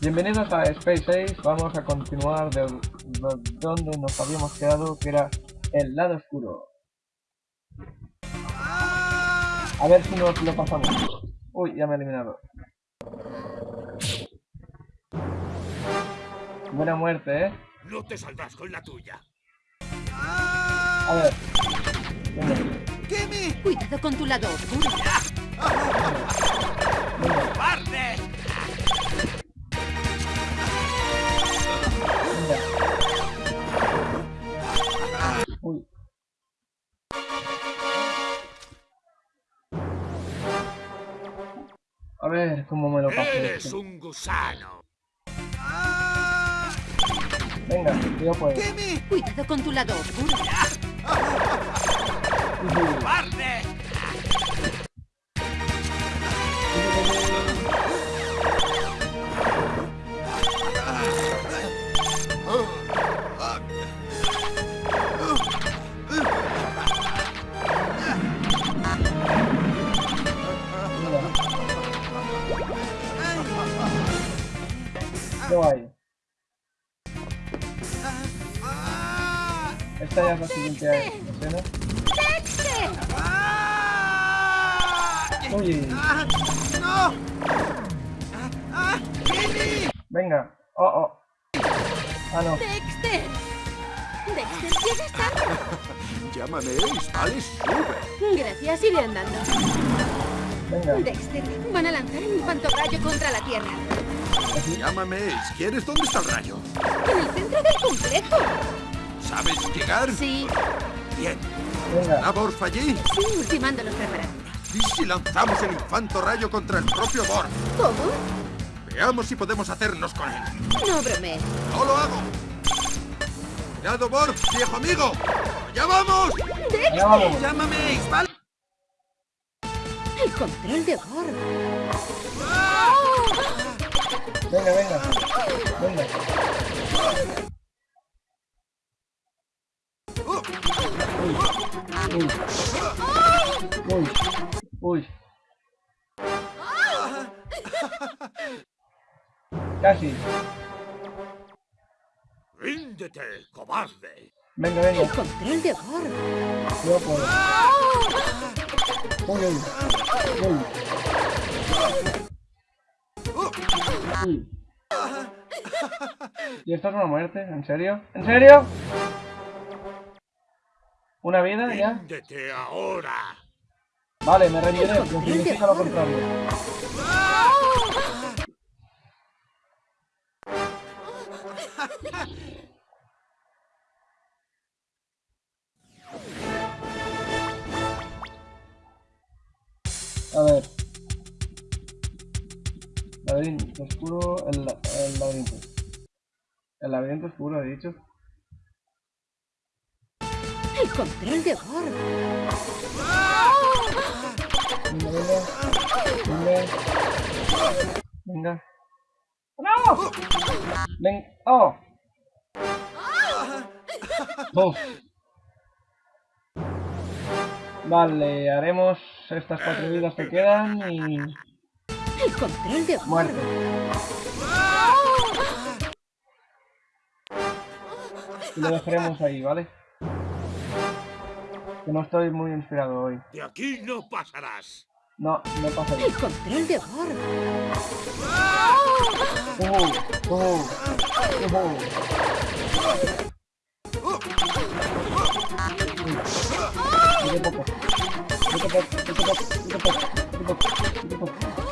Bienvenidos a Space 6, vamos a continuar de donde nos habíamos quedado, que era el lado oscuro. A ver si nos lo pasamos. Uy, ya me he eliminado. Buena muerte, ¿eh? No te saldrás con la tuya. A ver. Cuidado con tu lado oscuro. Uy. A ver cómo me lo paso. Eres un gusano. Venga, yo puedo. Cuidado con tu lado oscuro. ¡Parte! ¿Qué hay? Esta ya es la siguiente escena. Uy. ¡No! Venga. Oh, oh. Ah, no. ¡Dexter! ¡Dexter, llegas tarde! Llámame vale, sube. Gracias, iré andando. Venga. Dexter, van a lanzar un infantorrayo contra la Tierra. Llámame Ace. ¿Quieres dónde está el rayo? En el centro del complejo. ¿Sabes llegar? Sí, Bien. Venga. ¿Labor allí? sí, ultimando los preparativos. ¿Y si lanzamos el infanto rayo contra el propio Borg? ¿Cómo? Veamos si podemos hacernos con él. No bromees. ¡No lo hago! ¡Cuidado, Borg, viejo amigo! ¡Ya vamos! Allá vamos. ¡Llámame Ace, ¿vale? El control de Borg. Venga, venga. Venga. Uy. Uy. Uy. Casi. ¡Ríndete, cobarde! Venga, venga. El control de Borg. Yo puedo. Uy, uy. Uy. Uy. ¿Y esto es una muerte? ¿En serio? ¿En serio? ¿Una vida ya? ¡Ríndete ahora! Vale, me rendiré, lo que significa lo contrario. Laberinto oscuro, el, el laberinto. El laberinto oscuro, he dicho. El control de Borg. Venga, venga. Venga. Venga. ¡No! Ven. ¡Oh! Uf. Vale, haremos estas cuatro vidas que quedan y... El control de. Muerte. Y lo dejaremos ahí, ¿vale? Que no estoy muy inspirado hoy. ¡De aquí no pasarás! No, no pasa El control de. Uh, uh, uh. Poco. Poco, poco, poco, poco, poco.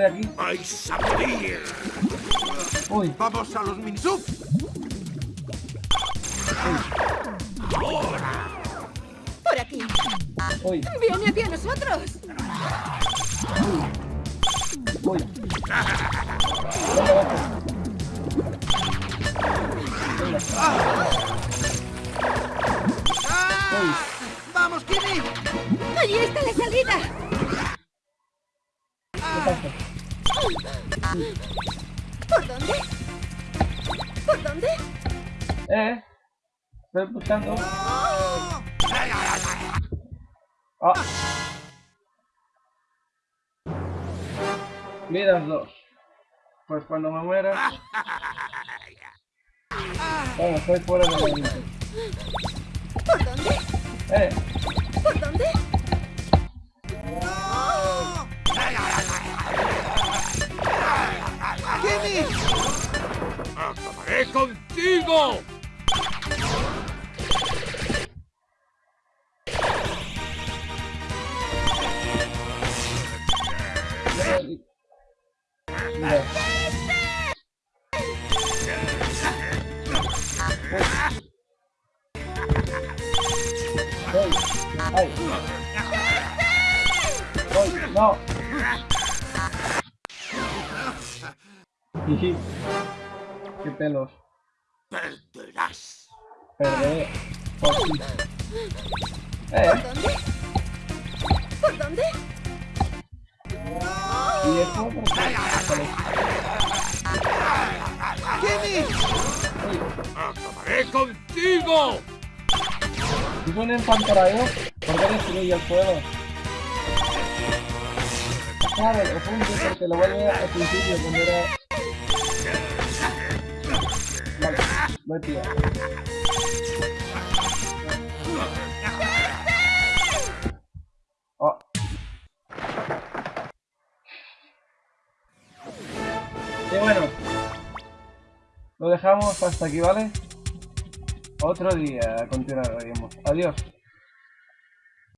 Estoy aquí. ¡Vais a morir! Uy, ¡Vamos a los minisub! Por aquí. uy, Viene hacia nosotros. uy. Uy, ¡Vamos, Kimmy! Allí está la salida. ¿Por dónde? ¿Por dónde? Eh, estoy buscando. Ah. Vidas 2. Pues cuando me muera... Bueno, estoy fuera del laberinto. ¿Por dónde? ¡Eh! ¿Por dónde? Contigo! ¡No! ¡Qué pelos! Perderás. Perderé. Por fin. ¿Por ¡Eh! dónde? ¿Por dónde? ¿Y esto por qué? ¡Jimmy! Uy, ¡Acabaré contigo! ¿Es un empantarado? ¿Por qué destruye el fuego? Claro, lo funde porque lo vuelve al principio cuando era... he pillado. Oh. Y bueno, lo dejamos hasta aquí, ¿vale? Otro día continuaremos. Adiós.